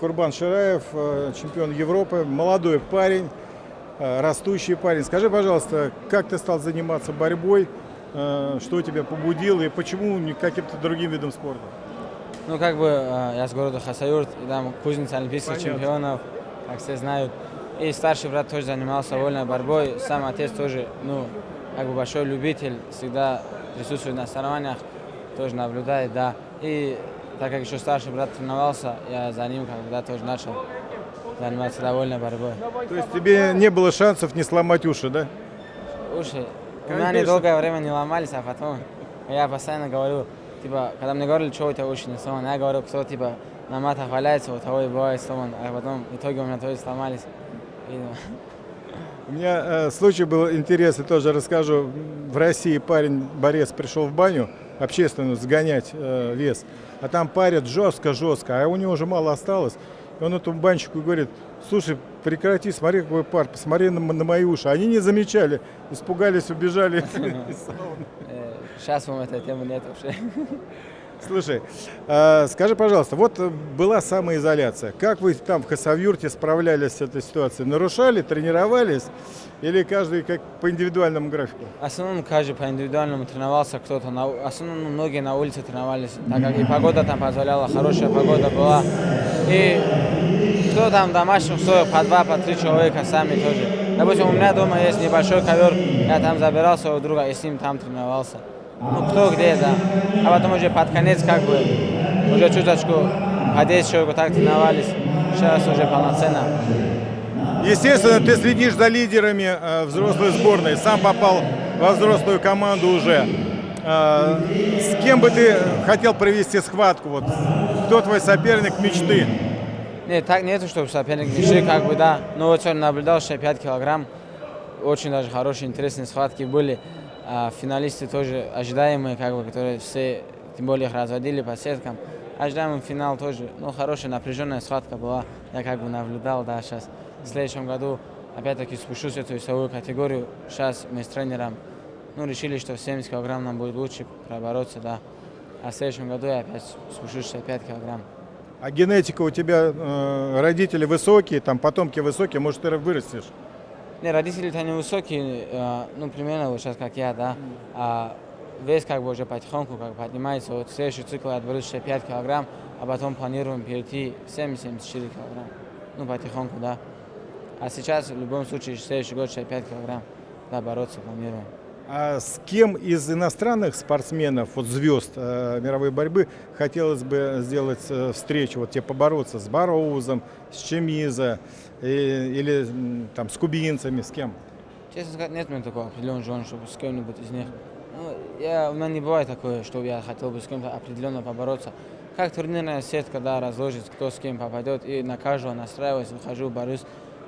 Курбан Шираев, э, чемпион Европы, молодой парень, э, растущий парень. Скажи, пожалуйста, как ты стал заниматься борьбой, э, что тебя побудило и почему не каким-то другим видом спорта? Ну, как бы я с города Хасавюрт, и там кузница олимпийских Понятно. чемпионов, как все знают. И старший брат тоже занимался вольной борьбой. Сам отец тоже, ну, как бы большой любитель, всегда присутствует на соревнованиях, тоже наблюдает, да. И так как еще старший брат тренировался, я за ним когда тоже начал заниматься довольной борьбой. То есть тебе не было шансов не сломать уши, да? Уши у меня Конечно. они долгое время не ломались, а потом я постоянно говорю, типа, когда мне говорили, что у тебя уши не сломаны, я говорю, кто, типа, на матах валяется, у того и бывает сломан, а потом в итоге у меня тоже сломались. Видимо. У меня э, случай был интересный, тоже расскажу. В России парень, борец, пришел в баню общественную сгонять э, вес, а там парят жестко-жестко, а у него уже мало осталось. И он этому банщику говорит, слушай, прекрати, смотри, какой пар, посмотри на, на мои уши. Они не замечали, испугались, убежали сауны. Э, Сейчас вам этой темы нет вообще. Слушай, э, скажи, пожалуйста, вот была самоизоляция. Как вы там в Хасавюрте справлялись с этой ситуацией? Нарушали, тренировались или каждый как по индивидуальному графику? В основном каждый по индивидуальному тренировался, кто-то, на, у- в основном многие на улице тренировались, так как и погода там позволяла, хорошая погода была. И кто там в домашних условиях, по два, по три человека сами тоже. Допустим, у меня дома есть небольшой ковер, я там забирал своего друга и с ним там тренировался. Ну, кто где, да. А потом уже под конец, как бы, уже чуточку по 10 человек так тренировались. Сейчас уже полноценно. Естественно, ты следишь за лидерами э, взрослой сборной, сам попал во взрослую команду уже. Э, с кем бы ты хотел провести схватку? Вот, кто твой соперник мечты? Нет, так нету, чтобы соперник мечты, как бы, да. Но вот сегодня наблюдал 65 килограмм. Очень даже хорошие, интересные схватки были. А финалисты тоже ожидаемые, как бы, которые все, тем более, их разводили по сеткам. Ожидаемый финал тоже, ну, хорошая, напряженная схватка была. Я как бы наблюдал, да, сейчас. В следующем году опять-таки спущусь в эту весовую категорию. Сейчас мы с тренером, ну, решили, что 70 килограмм нам будет лучше пробороться, да. А в следующем году я опять спущусь 65 килограмм. А генетика у тебя, э, родители высокие, там потомки высокие, может, ты вырастешь? Не, родители-то не высокие, ну, примерно вот сейчас, как я, да. А вес как бы уже потихоньку как поднимается. Вот следующий цикл я отберу 65 килограмм, а потом планируем перейти в 70-74 килограмм. Ну, потихоньку, да. А сейчас, в любом случае, следующий год 65 килограмм, да, бороться планируем. А с кем из иностранных спортсменов, вот звезд э, мировой борьбы, хотелось бы сделать э, встречу, вот тебе побороться с Бароузом, с Чемиза и- или м, там с кубинцами, с кем? Честно сказать, нет у меня такого определенного желания, чтобы с кем-нибудь из них. Ну, я, у меня не бывает такое, что я хотел бы с кем-то определенно побороться. Как турнирная сетка, да, разложит, кто с кем попадет, и на каждого настраиваюсь, выхожу, борюсь.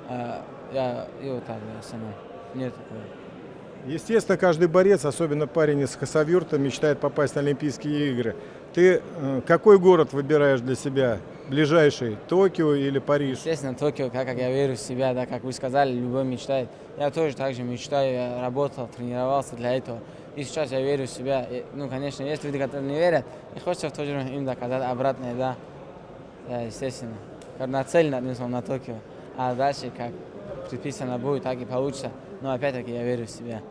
А, я, и вот так, да, сама. Нет такого. Естественно, каждый борец, особенно парень из Хасавюрта, мечтает попасть на Олимпийские игры. Ты э, какой город выбираешь для себя? Ближайший? Токио или Париж? Естественно, Токио, как, как я верю в себя, да, как вы сказали, любой мечтает. Я тоже так же мечтаю, я работал, тренировался для этого. И сейчас я верю в себя. И, ну, конечно, есть люди, которые не верят, и хочется в то же время им доказать обратное, да. Да, естественно. Нацелен на Токио. А дальше, как предписано будет, так и получится. Но опять-таки я верю в себя.